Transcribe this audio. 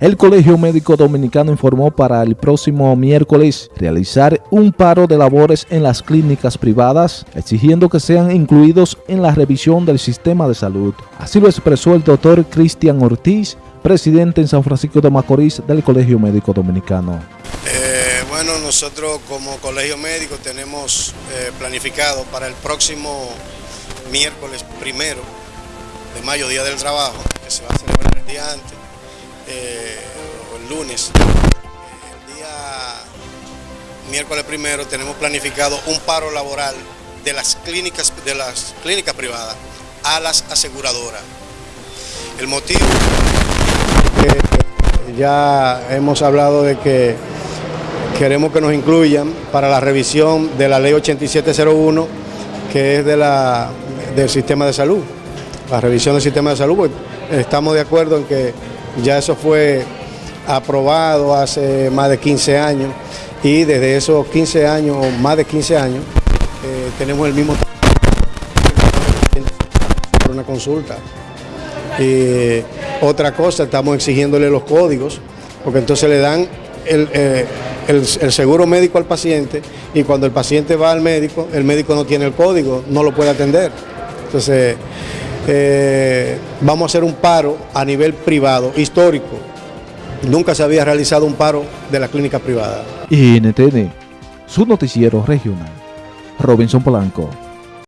El Colegio Médico Dominicano informó para el próximo miércoles realizar un paro de labores en las clínicas privadas, exigiendo que sean incluidos en la revisión del sistema de salud. Así lo expresó el doctor Cristian Ortiz, presidente en San Francisco de Macorís del Colegio Médico Dominicano. Eh, bueno, nosotros como Colegio Médico tenemos eh, planificado para el próximo miércoles primero de mayo, Día del Trabajo, que se va a celebrar el día antes, eh, el lunes, el día miércoles primero tenemos planificado un paro laboral de las clínicas, de las clínicas privadas a las aseguradoras. El motivo que ya hemos hablado de que queremos que nos incluyan para la revisión de la ley 8701 que es de la, del sistema de salud, la revisión del sistema de salud, pues, estamos de acuerdo en que ya eso fue aprobado hace más de 15 años y desde esos 15 años, o más de 15 años, eh, tenemos el mismo una consulta. Y otra cosa, estamos exigiéndole los códigos, porque entonces le dan el, eh, el, seguro médico al paciente y cuando el paciente va al médico, el médico no tiene el código, no lo puede atender. Entonces, eh, vamos a hacer un paro a nivel privado, histórico. Nunca se había realizado un paro de la clínica privada. NTN, su noticiero regional. Robinson Polanco.